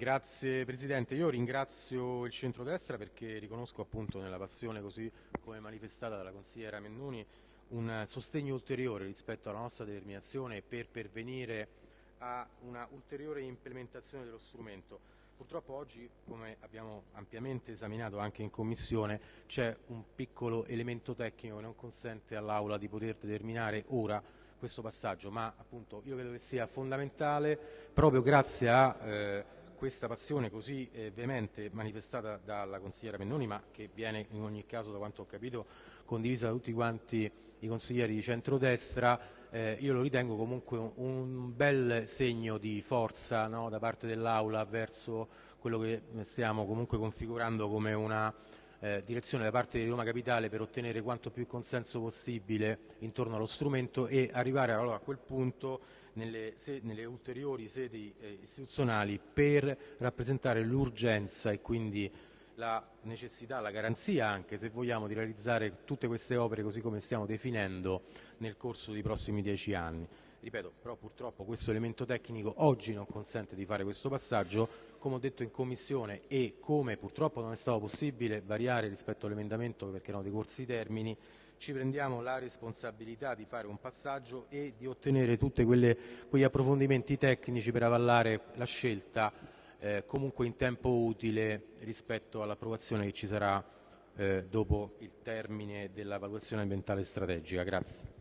Grazie Presidente, io ringrazio il centrodestra perché riconosco appunto nella passione così come manifestata dalla consigliera Mennuni un sostegno ulteriore rispetto alla nostra determinazione per pervenire a una ulteriore implementazione dello strumento. Purtroppo oggi, come abbiamo ampiamente esaminato anche in Commissione, c'è un piccolo elemento tecnico che non consente all'Aula di poter determinare ora questo passaggio, ma appunto io credo che sia fondamentale proprio grazie a eh, questa passione così eh, veemente manifestata dalla consigliera Pennoni, ma che viene in ogni caso, da quanto ho capito, condivisa da tutti quanti i consiglieri di centrodestra, eh, io lo ritengo comunque un, un bel segno di forza no, da parte dell'Aula verso quello che stiamo comunque configurando come una eh, direzione da parte di Roma Capitale per ottenere quanto più consenso possibile intorno allo strumento e arrivare allora, a quel punto nelle, se, nelle ulteriori sedi eh, istituzionali per rappresentare l'urgenza e quindi la necessità, la garanzia anche se vogliamo di realizzare tutte queste opere così come stiamo definendo nel corso dei prossimi dieci anni. Ripeto, però purtroppo questo elemento tecnico oggi non consente di fare questo passaggio, come ho detto in Commissione e come purtroppo non è stato possibile variare rispetto all'emendamento perché erano decorsi i termini, ci prendiamo la responsabilità di fare un passaggio e di ottenere tutti quegli approfondimenti tecnici per avallare la scelta eh, comunque in tempo utile rispetto all'approvazione che ci sarà eh, dopo il termine della valutazione ambientale strategica. Grazie.